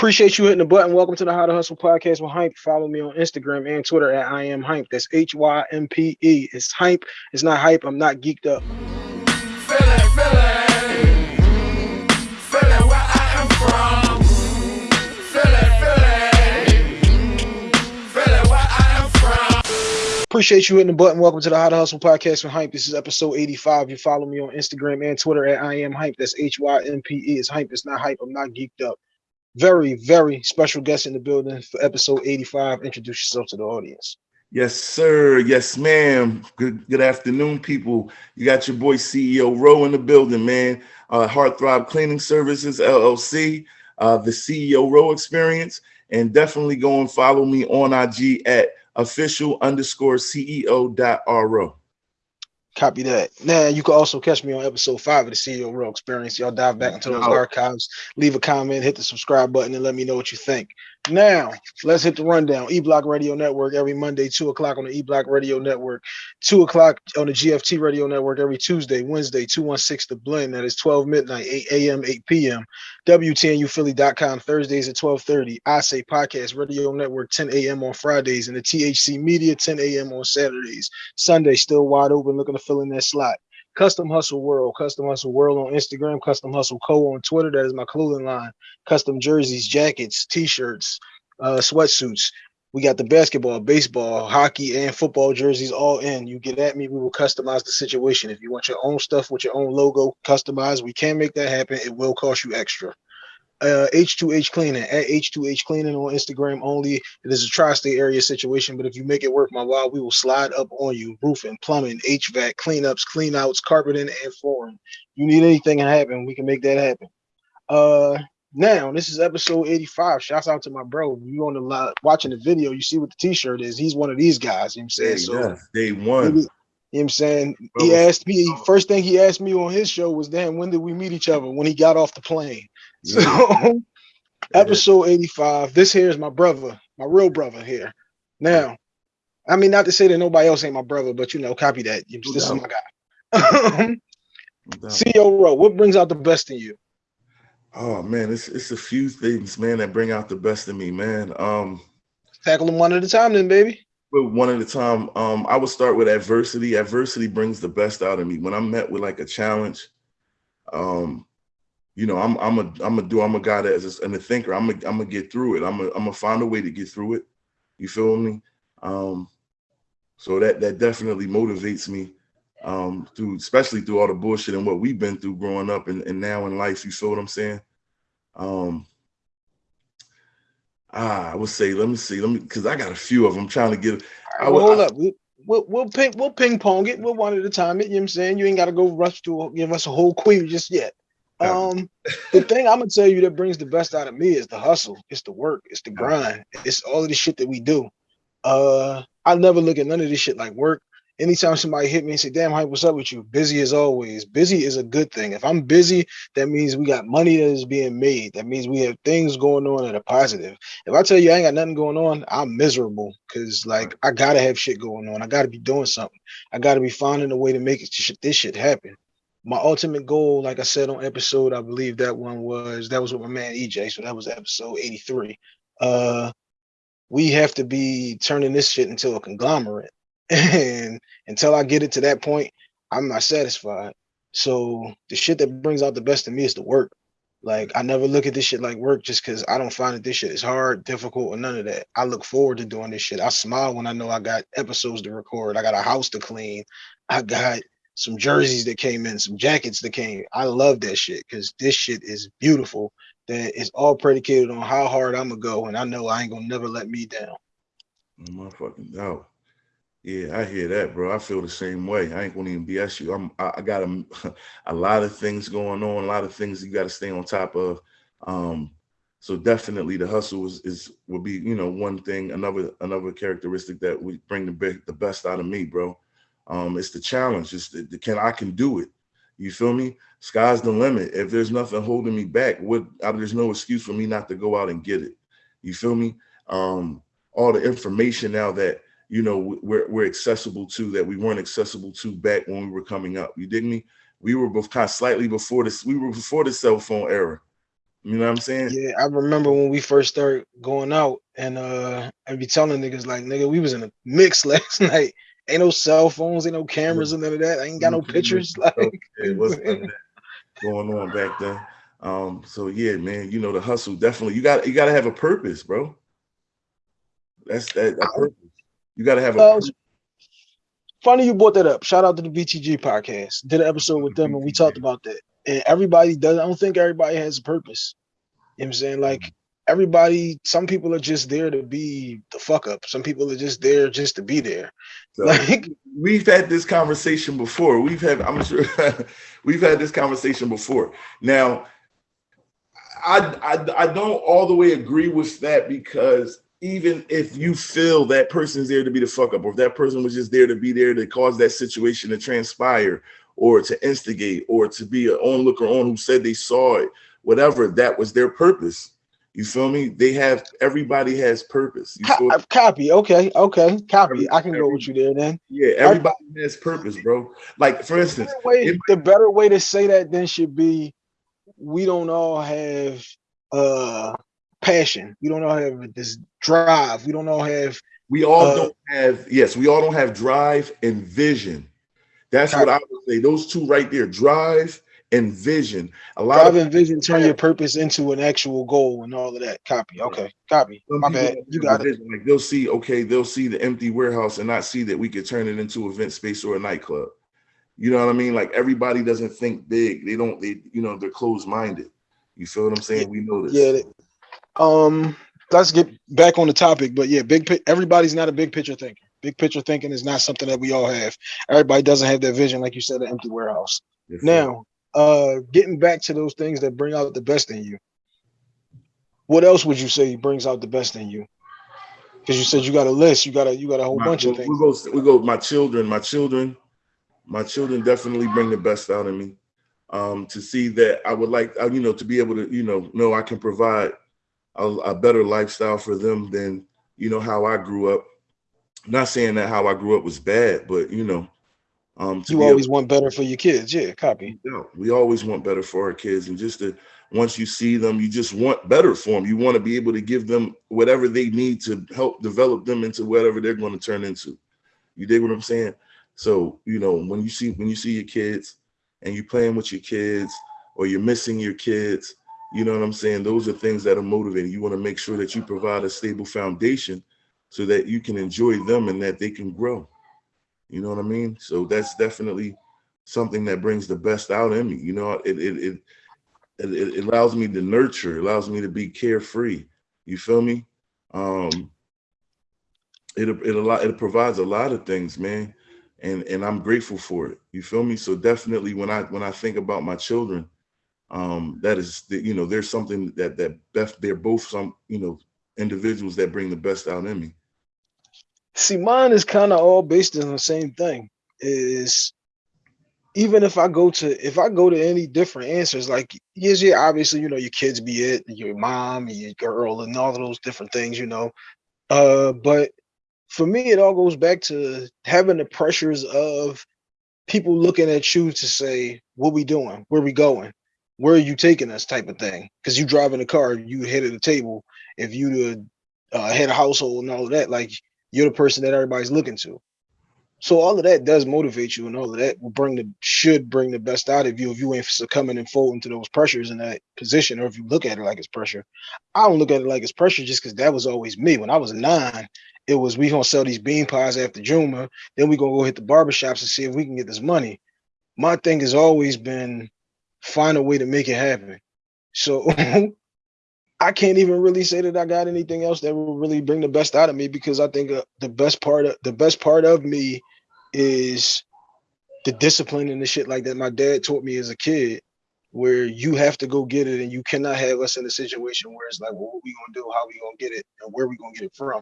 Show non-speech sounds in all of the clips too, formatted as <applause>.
Appreciate you hitting the button. Welcome to the How to Hustle podcast with Hympe. Follow me on Instagram and Twitter at I am Hympe. That's H Y M P E. It's Hympe. It's not hype. I'm not geeked up. Appreciate you hitting the button. Welcome to the How to Hustle podcast with Hympe. This is episode 85. You follow me on Instagram and Twitter at I am Hympe. That's H Y M P E. It's Hympe. It's not hype. I'm not geeked up very, very special guest in the building for episode 85. Introduce yourself to the audience. Yes, sir. Yes, ma'am. Good good afternoon, people. You got your boy CEO Rowe in the building, man. Uh, Heartthrob Cleaning Services, LLC, uh, the CEO Rowe Experience. And definitely go and follow me on IG at official underscore CEO dot RO. Copy that. Now you can also catch me on episode five of the CEO Rowe Experience. Y'all dive back into those oh. archives, leave a comment, hit the subscribe button, and let me know what you think. Now, let's hit the rundown. E Block Radio Network every Monday, 2 o'clock on the E Block Radio Network, 2 o'clock on the GFT Radio Network every Tuesday, Wednesday, 216 The Blend. That is 12 midnight, 8 a.m., 8 p.m. WTNUphilly.com Thursdays at 1230. I Say Podcast Radio Network, 10 a.m. on Fridays, and the THC Media, 10 a.m. on Saturdays. Sunday, still wide open, looking to fill in that slot. Custom Hustle World, Custom Hustle World on Instagram, Custom Hustle Co on Twitter. That is my clothing line. Custom jerseys, jackets, t-shirts, uh, sweatsuits. We got the basketball, baseball, hockey, and football jerseys all in. You get at me, we will customize the situation. If you want your own stuff with your own logo customized, we can make that happen. It will cost you extra uh, H2H Cleaning at H2H Cleaning on Instagram only. It is a tri-state area situation, but if you make it work my while, we will slide up on you. Roofing, plumbing, HVAC, cleanups, cleanouts, carpeting, and flooring. You need anything to happen, we can make that happen. Uh, now this is episode 85. Shouts out to my bro. You on the live watching the video, you see what the t-shirt is. He's one of these guys, you know what I'm saying? so day one. you know what I'm saying? He asked me, first thing he asked me on his show was, damn, when did we meet each other? When he got off the plane. So <laughs> episode 85. This here is my brother, my real brother here. Now, I mean, not to say that nobody else ain't my brother, but you know, copy that. This is my guy. <laughs> CEO Rowe, what brings out the best in you? Oh man, it's it's a few things, man, that bring out the best in me, man. Um tackle them one at a time then, baby. But One at a time. Um, I would start with adversity. Adversity brings the best out of me. When I'm met with like a challenge, um, you know, I'm I'm a I'm a do I'm a guy that is and a thinker. I'm a, I'm gonna get through it. I'm a, I'm gonna find a way to get through it. You feel me? Um, so that that definitely motivates me um, through especially through all the bullshit and what we've been through growing up and, and now in life. You feel what I'm saying? Um, ah, I would say let me see, let me because I got a few of them trying to get. I, well, hold I, up. We, We'll, we'll ping we'll ping pong it. We'll one at a time. It, you know what I'm saying? You ain't got to go rush to give us a whole queue just yet. Um, the thing I'm gonna tell you that brings the best out of me is the hustle, it's the work, it's the grind, it's all of the shit that we do. Uh, I never look at none of this shit like work. Anytime somebody hit me and say, "Damn, hype, what's up with you?" Busy as always. Busy is a good thing. If I'm busy, that means we got money that is being made. That means we have things going on that are positive. If I tell you I ain't got nothing going on, I'm miserable because like I gotta have shit going on. I gotta be doing something. I gotta be finding a way to make it, this shit happen my ultimate goal, like I said on episode, I believe that one was that was with my man EJ. So that was episode 83. Uh we have to be turning this shit into a conglomerate. <laughs> And until I get it to that point, I'm not satisfied. So the shit that brings out the best in me is the work. Like I never look at this shit like work just because I don't find that this shit is hard, difficult, or none of that. I look forward to doing this shit. I smile when I know I got episodes to record. I got a house to clean. I got some jerseys that came in, some jackets that came. I love that shit because this shit is beautiful. That is all predicated on how hard I'm gonna go, and I know I ain't gonna never let me down. Oh, my fucking no. Yeah, I hear that, bro. I feel the same way. I ain't gonna even BS you. I'm I, got a, <laughs> a lot of things going on, a lot of things you got to stay on top of. Um, so definitely the hustle is, is will be, you know, one thing, another another characteristic that we bring the the best out of me, bro. Um, it's the challenge. It's the, the, can I can do it. You feel me? Sky's the limit. If there's nothing holding me back, what I, there's no excuse for me not to go out and get it. You feel me? Um, all the information now that you know we're we're accessible to that we weren't accessible to back when we were coming up. You dig me? We were both kind of slightly before this. We were before the cell phone era. You know what I'm saying? Yeah, I remember when we first started going out and uh I'd be telling niggas like nigga, we was in a mix <laughs> last night. Ain't no cell phones, ain't no cameras and none of that. I ain't got no pictures. Like <laughs> it was <laughs> going on back then. Um, so yeah, man, you know the hustle definitely you got you gotta have a purpose, bro. That's that, that purpose. You gotta have a uh, funny you brought that up. Shout out to the BTG podcast. Did an episode with them and we talked about that and everybody does. I don't think everybody has a purpose. You know what I'm saying? Like. Everybody, some people are just there to be the fuck up. Some people are just there just to be there. So like we've had this conversation before. We've had, I'm sure <laughs> we've had this conversation before. Now, I, I I don't all the way agree with that because even if you feel that person's there to be the fuck up, or if that person was just there to be there to cause that situation to transpire, or to instigate or to be an onlooker on who said they saw it, whatever, that was their purpose. You feel me? They have everybody has purpose. Co copy. Okay. Okay. Copy. I can go with you there then. Yeah, everybody I, has purpose, bro. Like for instance, the, way, the better way to say that then should be we don't all have uh passion. We don't all have this drive. We don't all have we all uh, don't have yes, we all don't have drive and vision. That's what I would say. Those two right there, drive and vision. A lot of vision turn your purpose into an actual goal and all of that. Copy. Okay. Copy. Some My bad. You got it. Like they'll see, okay, they'll see the empty warehouse and not see that we could turn it into event space or a nightclub. You know what I mean? Like everybody doesn't think big. They don't, they, you know, they're closed-minded. You feel what I'm saying? We know this. Yeah. Um, let's get back on the topic, but yeah, big everybody's not a big picture thinker. Big picture thinking is not something that we all have. Everybody doesn't have that vision, like you said, an empty warehouse. Yes, now, uh, getting back to those things that bring out the best in you. What else would you say brings out the best in you? Because you said you got a list, you got a you got a whole my, bunch of things. We go, we go. My children, my children, my children definitely bring the best out of me. Um, to see that I would like, uh, you know, to be able to, you know, know I can provide a, a better lifestyle for them than you know how I grew up not saying that how I grew up was bad, but you know, um, you always able, want better for your kids. Yeah, copy. Yeah, we always want better for our kids, and just to once you see them, you just want better for them. You want to be able to give them whatever they need to help develop them into whatever they're going to turn into. You dig what I'm saying? So you know when you see when you see your kids and you're playing with your kids or you're missing your kids, you know what I'm saying? Those are things that are motivating. You want to make sure that you provide a stable foundation so that you can enjoy them and that they can grow. You know what I mean? So that's definitely something that brings the best out in me. You know, it it it it, allows me to nurture, allows me to be carefree. You feel me? Um it it a lot it provides a lot of things, man. And and I'm grateful for it. You feel me? So definitely when I when I think about my children, um, that is the, you know, there's something that that they're both some, you know, individuals that bring the best out in me. See, mine is kind of all based on the same thing. Is even if I go to if I go to any different answers, like yes, yeah, obviously, you know, your kids be it, your mom, your girl, and all those different things, you know. Uh, but for me, it all goes back to having the pressures of people looking at you to say, what we doing? Where we going? Where are you taking us? Type of thing. Because you driving a car, you head of the table. If you the uh, head of household and all that, like you're the person that everybody's looking to. So all of that does motivate you, and all of that will bring the should bring the best out of you if you ain't succumbing and folding to those pressures in that position, or if you look at it like it's pressure. I don't look at it like it's pressure just because that was always me. When I was nine, it was we gonna sell these bean pies after Juma, then we gonna go hit the barbershops and see if we can get this money. My thing has always been find a way to make it happen. So <laughs> I can't even really say that I got anything else that will really bring the best out of me because I think uh, the best part of the best part of me is the discipline and the shit like that my dad taught me as a kid where you have to go get it and you cannot have us in a situation where it's like well, what we gonna do? How we gonna get it? And where we gonna get it from?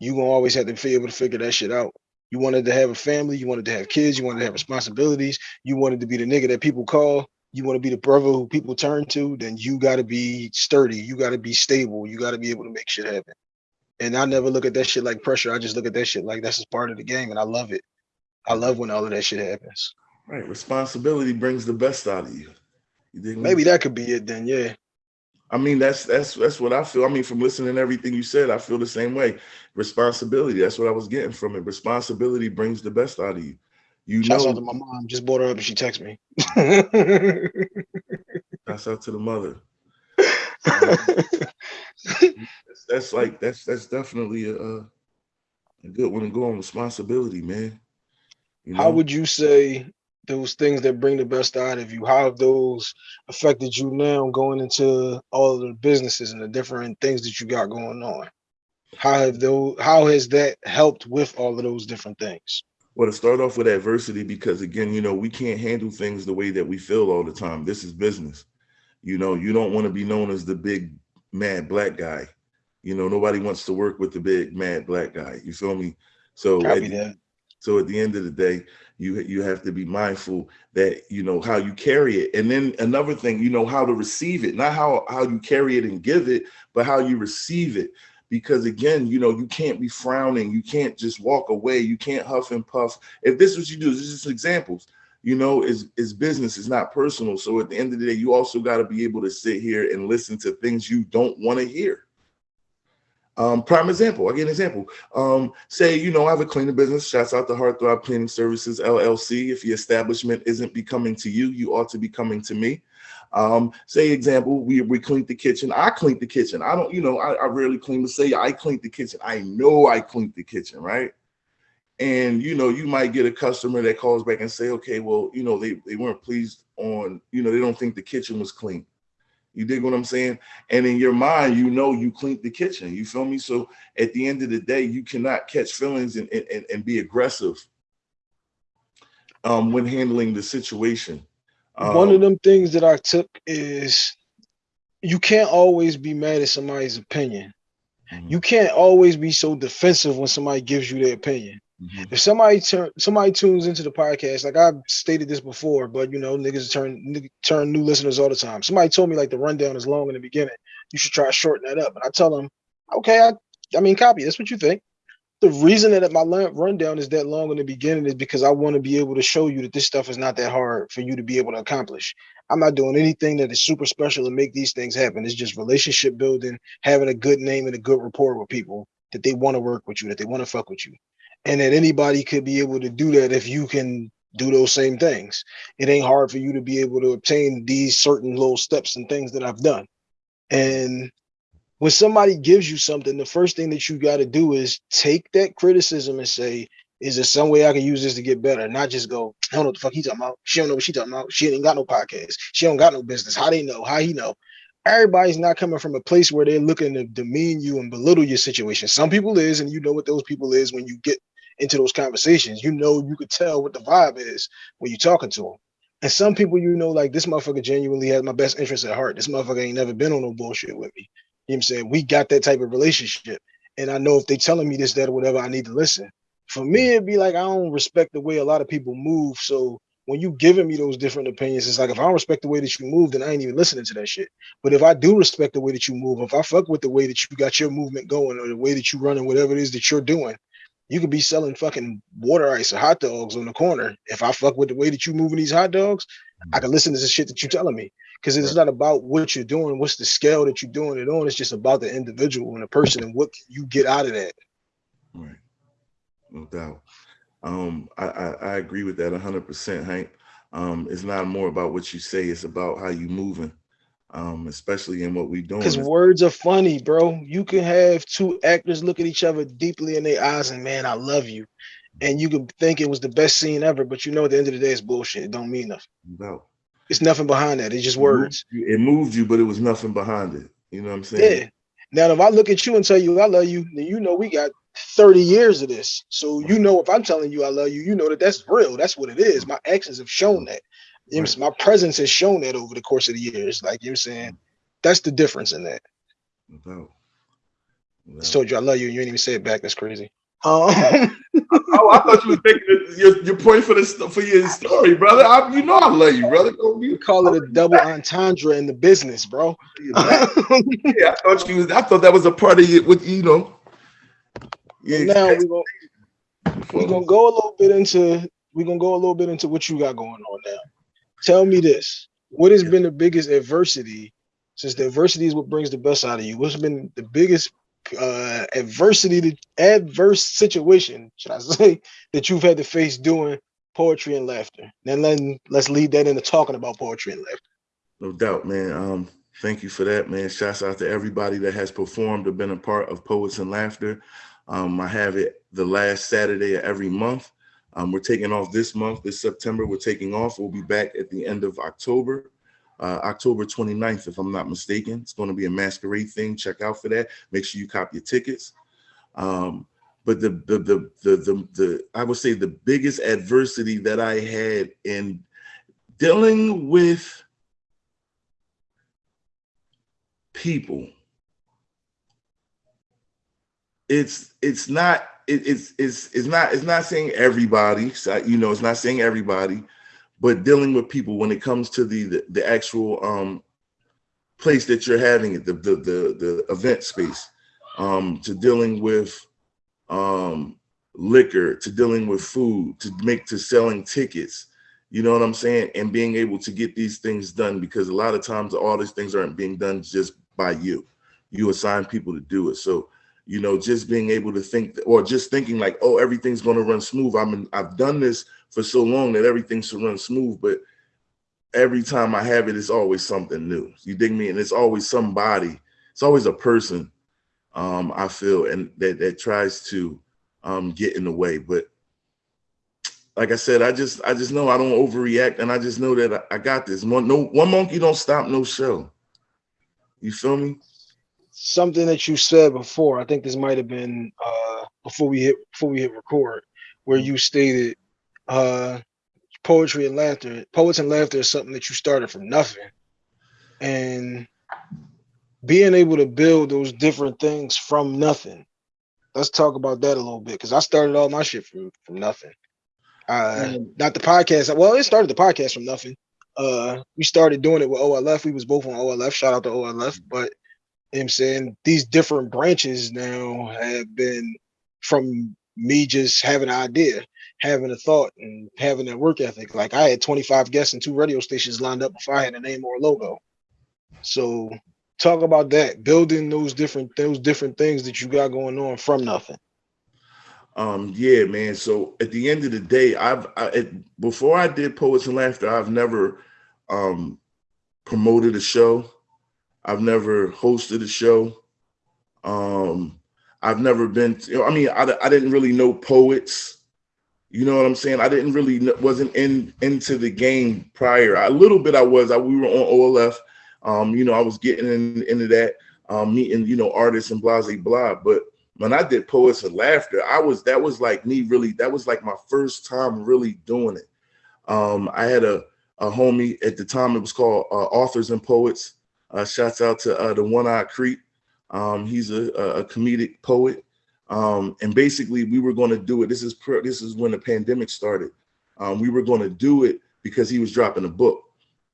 You gonna always have to be able to figure that shit out. You wanted to have a family. You wanted to have kids. You wanted to have responsibilities. You wanted to be the nigga that people call you want to be the brother who people turn to, then you got to be sturdy. You got to be stable. You got to be able to make shit happen. And I never look at that shit like pressure. I just look at that shit like that's just part of the game, and I love it. I love when all of that shit happens. Right, responsibility brings the best out of you. you Maybe that could be it then. Yeah. I mean, that's that's that's what I feel. I mean, from listening to everything you said, I feel the same way. Responsibility. That's what I was getting from it. Responsibility brings the best out of you. You Shouts know. out to my mom. Just brought her up and she texted me. Shouts out to the mother. that's, <laughs> that's like that's that's definitely a, a good one to go on responsibility, man. You know? How would you say those things that bring the best out of you, how have those affected you now going into all of the businesses and the different things that you got going on? How have those how has that helped with all of those different things? Well, to start off with adversity, because again, you know, we can't handle things the way that we feel all the time. This is business. You know, you don't want to be known as the big mad black guy. You know, nobody wants to work with the big mad black guy. You feel me? So at, so at the end of the day, you you have to be mindful that you know how you carry it and then another thing you know how to receive it not how how you carry it and give it but how you receive it because again you know you can't be frowning you can't just walk away you can't huff and puff if this is what you do this is just examples you know is is business is not personal so at the end of the day you also got to be able to sit here and listen to things you don't want to hear um, prime example, I get an example. Um, say, you know, I have a cleaning business. Shouts out to Heartthrob Cleaning Services LLC. If your establishment isn't becoming to you, you ought to be coming to me. Um, say example, we we cleaned the kitchen. I cleaned the kitchen. I don't, you know, I, I rarely clean to say I cleaned the kitchen. I know I cleaned the kitchen, right? And you know, you might get a customer that calls back and say, okay, well, you know, they, they weren't pleased on, you know, they don't think the kitchen was clean. You dig what I'm saying? And in your mind, you know you cleaned the kitchen. You feel me? So at the end of the day, you cannot catch feelings and, and, and be aggressive um, when handling the situation. Um, One of um, them things that I took is you can't always be mad at somebody's opinion. Mm -hmm. You can't always be so defensive when somebody gives you their opinion. Mm-hmm. If somebody turn somebody tunes into the podcast, like I've stated this before, but you know, niggas turn turn new listeners all the time. Somebody told me like the rundown is long in the beginning. You should try to shorten that up. And I tell them, okay, I, I mean, copy. That's what you think. The reason that my rundown is that long in the beginning is because I want to be able to show you that this stuff is not that hard for you to be able to accomplish. I'm not doing anything that is super special to make these things happen. It's just relationship building, having a good name and a good rapport with people that they want to work with you, that they want to fuck with you and that anybody could be able to do that if you can do those same things. It ain't hard for you to be able to obtain these certain little steps and things that I've done. And when somebody gives you something, the first thing that you got to do is take that criticism and say, is there some way I can use this to get better? Not just go, I don't know what the fuck he talking about. She don't know what she talking about. She ain't got no podcast. She don't got no business. How they know? How he know? everybody's not coming from a place where they're looking to demean you and belittle your situation. Some people is, and you know what those people is when you get into those conversations. You know, you could tell what the vibe is when you're talking to them. And some people, you know, like this motherfucker genuinely has my best interest at heart. This motherfucker ain't never been on no bullshit with me. You know what I'm saying? We got that type of relationship. And I know if they telling me this, that, or whatever, I need to listen. For me, it'd be like I don't respect the way a lot of people move. So when you giving me those different opinions, it's like if I don't respect the way that you move, then I ain't even listening to that shit. But if I do respect the way that you move, if I fuck with the way that you got your movement going or the way that you running whatever it is that you're doing, you could be selling fucking water ice or hot dogs on the corner. If I fuck with the way that you moving these hot dogs, I can listen to the shit that you're telling me. Because it's not about what you're doing, what's the scale that you're doing it on. It's just about the individual and the person and what you get out of that. Right. No doubt. Um, I, I, I agree with that 100%, Hank. Um, it's not more about what you say, it's about how you moving um, especially in what we doing. Because words are funny, bro. You can have two actors look at each other deeply in their eyes and man, I love you. And you can think it was the best scene ever, but you know at the end of the day it's bullshit. It don't mean nothing. No. It's nothing behind that. It's just words. It moved you, but it was nothing behind it. You know what I'm saying? Yeah. Now if I look at you and tell you I love you, then you know we got 30 years of this. So you know if I'm telling you I love you, you know that that's real. That's what it is. My actions have shown that. You know, my presence has shown that over the course of the years. Like you're saying, that's the difference in that. No. no. I told you I love you, and you ain't even say it back. That's crazy. Um, oh, <laughs> I thought you were taking your, your point for this for your story, brother. I, you know I love you, brother. You call it a double entendre in the business, bro. yeah, I thought you. I thought that was a part of it. With you know. Yeah. Now we're gonna we're gonna go a little bit into we're gonna go a little bit into what you got going on now tell me this what has been the biggest adversity since the adversity is what brings the best out of you, what's been the biggest uh, adversity, to, adverse situation, should I <laughs> say, that you've had to face doing poetry and laughter? Then let, let's lead that into talking about poetry and laughter. No doubt, man. Um, thank you for that, man. Shouts out to everybody that has performed or been a part of Poets and Laughter. Um, I have it the last Saturday of every month. Um, we're taking off this month, this September, we're taking off. We'll be back at the end of October, uh, October 29th, if I'm not mistaken. It's going to be a masquerade thing. Check out for that. Make sure you cop your tickets. Um, but the, the, the, the, the, the, I would say the biggest adversity that I had in dealing with people it's it's not it, it's it's it's not it's not saying everybody you know it's not saying everybody but dealing with people when it comes to the the, the actual um place that you're having it the the the, the event space um to dealing with um liquor to dealing with food to make to selling tickets you know what i'm saying? And being able to get these things done because a lot of times all these things aren't being done just by you. You assign people to do it. So you know, just being able to think or just thinking like, oh, everything's going to run smooth. I mean, I've done this for so long that everything should run smooth, but every time I have it, it's always something new. You dig me? And it's always somebody, it's always a person, um, I feel, and that, that tries to um, get in the way. But like I said, I just I just know I don't overreact, and I just know that I, I got this. One, no, one monkey don't stop no show. You feel me? something that you said before. I think this might have been uh, before we hit before we hit record, where you stated uh, poetry and laughter. Poets and laughter is something that you started from nothing, and being able to build those different things from nothing. Let's talk about that a little bit because I started all my shit from from nothing. Uh, not the podcast. Well, it started the podcast from nothing. Uh, we started doing it with OLF. We was both on OLF. Shout out to OLF, but know I'm saying? These different branches now have been from me just having an idea, having a thought, and having that work ethic. Like I had 25 guests and two radio stations lined up before I had a name or a logo. So talk about that, building those different those different things that you got going on from nothing. Um, yeah, man. So at the end of the day, I've I, before I did Poets and Laughter, I've never um promoted a show. I've never hosted a show. Um, I've never been, to, I mean, I, I didn't really know poets. You know what I'm saying? I didn't really wasn't in into the game prior. A little bit I was. I, we were on OLF. Um, you know, I was getting in, into that, um, meeting you know artists and blah blah blah. But when I did poets and laughter, I was that was like me really. That was like my first time really doing it. Um, I had a a homie at the time. It was called uh, Authors and Poets. Uh, shouts out to uh, the One Eye Creep. Um, he's a, a, comedic poet. Um, and basically, we were going to do it. This is this is when the pandemic started. Um, we were going to do it because he was dropping a book.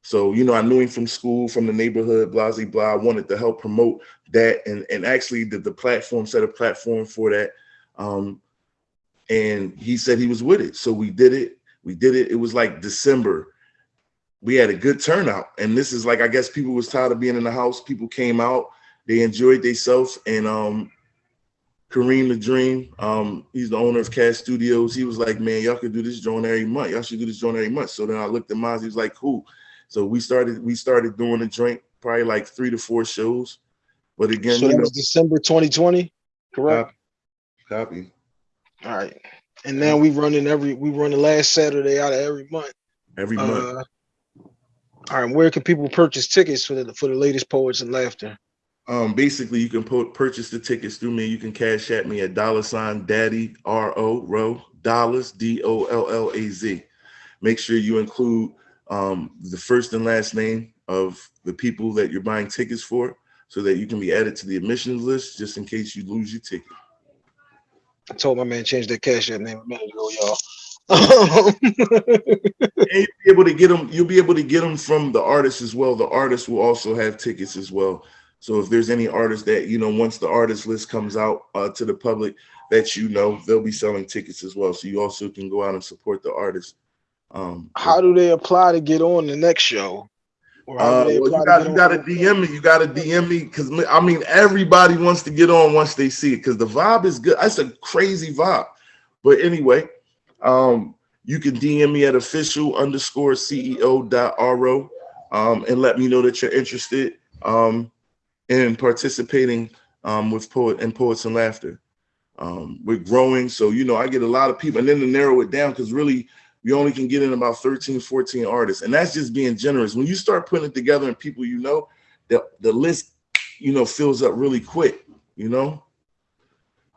So you know, I knew him from school, from the neighborhood, blah blah blah. I wanted to help promote that, and and actually, the, the platform set a platform for that. Um, and he said he was with it, so we did it. We did it. It was like December we had a good turnout. And this is like, I guess people was tired of being in the house. People came out, they enjoyed themselves. And um, Kareem the Dream, um, he's the owner of Cash Studios. He was like, man, y'all could do this joint every month. Y'all should do this joint every month. So then I looked at mine. He was like, cool. So we started, we started doing the joint probably like three to four shows. But again, so that was December 2020, correct? Copy. copy. All right. And now we running every we run the last Saturday out of every month. Every month. Uh, all right, where can people purchase tickets for the for the latest Poets and Laughter? Um, basically, you can purchase the tickets through me. You can cash at me at dollar sign daddy R O row dollars D O L L A Z. Make sure you include um, the first and last name of the people that you're buying tickets for, so that you can be added to the admissions list, just in case you lose your ticket. I told my man change that cash app name a minute ago, y'all <laughs> and you'll be able to get them. You'll be able to get them from the artist as well. The artist will also have tickets as well. So if there's any artist that you know, once the artist list comes out uh, to the public, that you know, they'll be selling tickets as well. So you also can go out and support the artist. Um, How do they apply to get on the next show? Uh, well, you got you got to DM me. You got to DM me because I mean everybody wants to get on once they see it because the vibe is good. That's a crazy vibe. But anyway, um, you can DM me at official underscore CEO dot ro um, and let me know that you're interested um, in participating um, with poet and poets and laughter. Um, we're growing, so you know I get a lot of people, and then to narrow it down because really we only can get in about 13, 14 artists. And that's just being generous. When you start putting it together and people you know, the, the list, you know, fills up really quick, you know?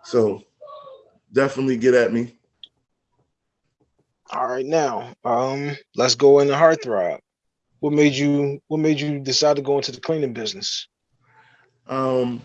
So definitely get at me. All right, now um, let's go into heartthrob. What made you what made you decide to go into the cleaning business? Um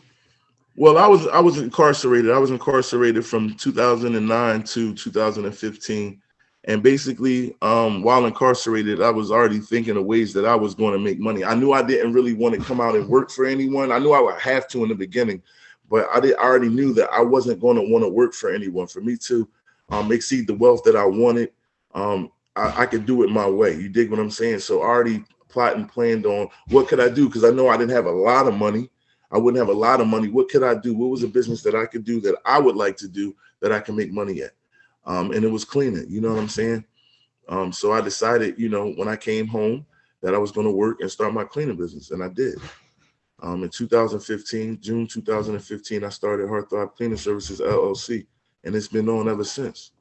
well, I was I was incarcerated. I was incarcerated from 2009 to 2015 and basically, um, while incarcerated, I was already thinking of ways that I was going to make money. I knew I didn't really want to come out and work for anyone. I knew I would have to in the beginning, but I did I already knew that I wasn't going to want to work for anyone. For me to um, exceed the wealth that I wanted, um, I, I, could do it my way. You dig what I'm saying? So I already plotting, planned on what could I do because I know I didn't have a lot of money. I wouldn't have a lot of money. What could I do? What was a business that I could do that I would like to do that I can make money at? um, and it was cleaning. You know what I'm saying? Um, so I decided, you know, when I came home that I was going to work and start my cleaning business, and I did. Um, in 2015, June 2015, I started Heartthrob Cleaning Services LLC, and it's been on ever since.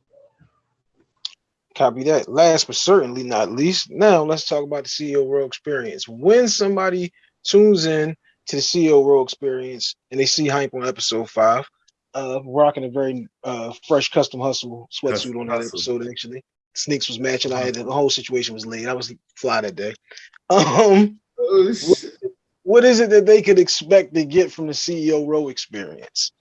Copy that. Last but certainly not least, now let's talk about the CEO Row experience. When somebody tunes in to the CEO Row experience and they see Hympe on episode five, uh, rocking a very uh, fresh custom hustle sweatsuit custom on that episode. Actually, sneaks was matching. I had the whole situation was laid. I was fly that day. <laughs> Um, oh, what, what is it that they could expect to get from the CEO row experience?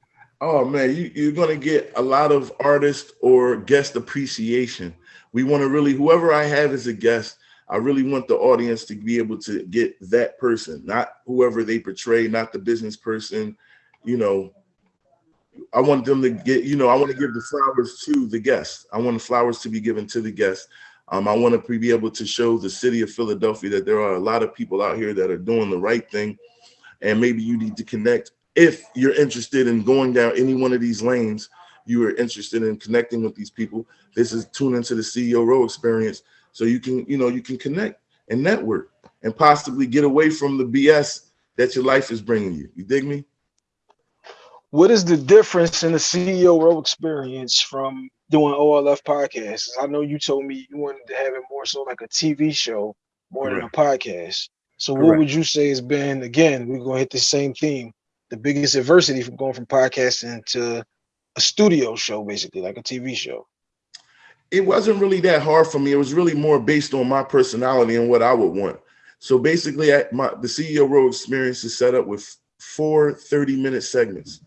Oh man, you, you're gonna get a lot of artist or guest appreciation. We want to really whoever I have as a guest. I really want the audience to be able to get that person, not whoever they portray, not the business person, you know, I want them to get, you know, I want to give the flowers to the guests. I want the flowers to be given to the guests. Um, I want to be able to show the city of Philadelphia that there are a lot of people out here that are doing the right thing. And maybe you need to connect. If you're interested in going down any one of these lanes, you are interested in connecting with these people. This is tune into the CEO Row experience. So you can, you know, you can connect and network and possibly get away from the BS that your life is bringing you. You dig me? what is the difference in the CEO row experience from doing OLF podcasts? I know you told me you wanted to have it more so like a TV show more Correct. than a podcast. So Correct. what would you say has been again, we're gonna hit the same theme, the biggest adversity from going from podcasting to a studio show, basically, like a TV show? It wasn't really that hard for me. It was really more based on my personality and what I would want. So basically, my the CEO row experience is set up with four 30 minute segments.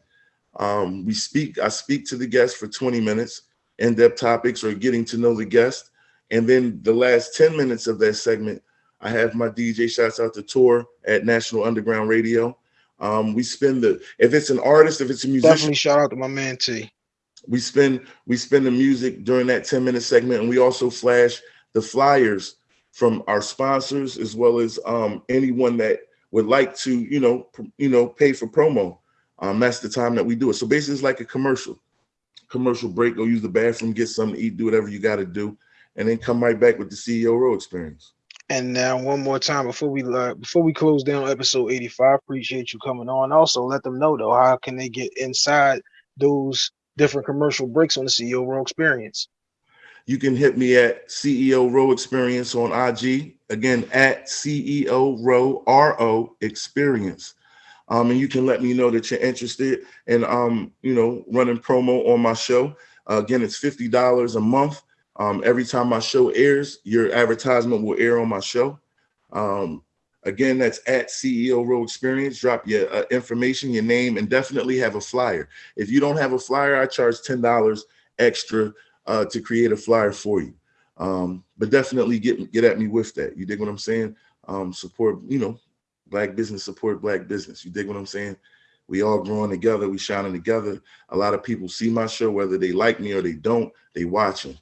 Um, we speak, I speak to the guest for 20 minutes, in-depth topics or getting to know the guest. And then the last 10 minutes of that segment, I have my DJ shouts out to tour at National Underground Radio. Um, we spend the if it's an artist, if it's a musician. Definitely shout out to my man T. We spend we spend the music during that 10 minute segment, and we also flash the flyers from our sponsors as well as um, anyone that would like to, you know, you know, pay for promo. Um, that's the time that we do it. So basically, it's like a commercial. Commercial break, go use the bathroom, get something to eat, do whatever you got to do, and then come right back with the CEO row experience. And now, one more time before we uh, before we close down episode 85, appreciate you coming on. Also, let them know though, how can they get inside those different commercial breaks on the CEO row experience? You can hit me at CEO Row Experience on IG. Again, at CEO Row R O Experience. Um, and you can let me know that you're interested in, um, you know, running promo on my show. Uh, again, it's $50 a month. Um, every time my show airs, your advertisement will air on my show. Um, again, that's at CEO Row Experience. Drop your uh, information, your name, and definitely have a flyer. If you don't have a flyer, I charge $10 extra uh, to create a flyer for you. Um, but definitely get get at me with that. You dig what I'm saying? Um, support, you know, black business support black business. You dig what I'm saying? We all growing together, we shining together. A lot of people see my show, whether they like me or they don't, they watching.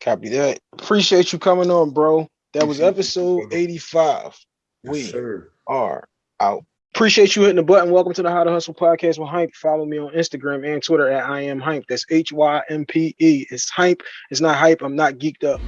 Copy that. Appreciate you coming on, bro. That was episode 85. Yes, we sir. are out. Appreciate you hitting the button. Welcome to the How to Hustle podcast with Hympe. Follow me on Instagram and Twitter at I am Hympe. That's H Y M P E. It's Hympe. It's not hype. I'm not geeked up.